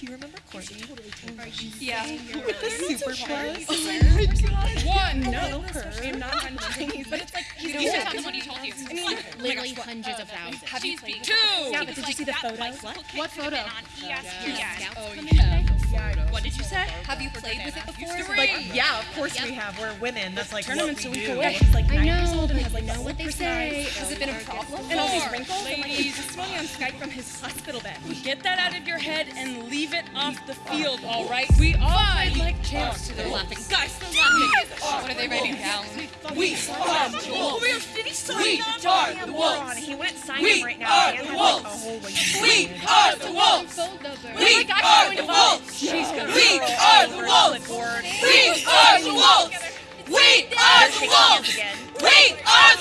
Do you remember Courtney? Yeah. Super buzz? Oh One. No, her. I'm not trying to things, but it's like You you tell me what he told you. I mean, Literally hundreds of thousands. have you played two? Yeah, but did you see the photo? What photo? Oh, yeah. Oh, What did you say? Have you played with it before? Like, yeah, of course we have. We're women. That's like Tournament's what we do. like I nine years know, old been a problem? And all these wrinkles and like testimony on Skype from his hospital bed. Get that out of your head and leave it off the field, all right? We all played like champs. They're laughing. Guys, they're laughing. What are they writing down? We are the wolves. We are, sign We are the wolves. He went sign We him right now. are the wolves. a whole, like, We are the wolves. We are the wolves. We are the wolves. We are the wolves. We are the wolves. We are the wolves.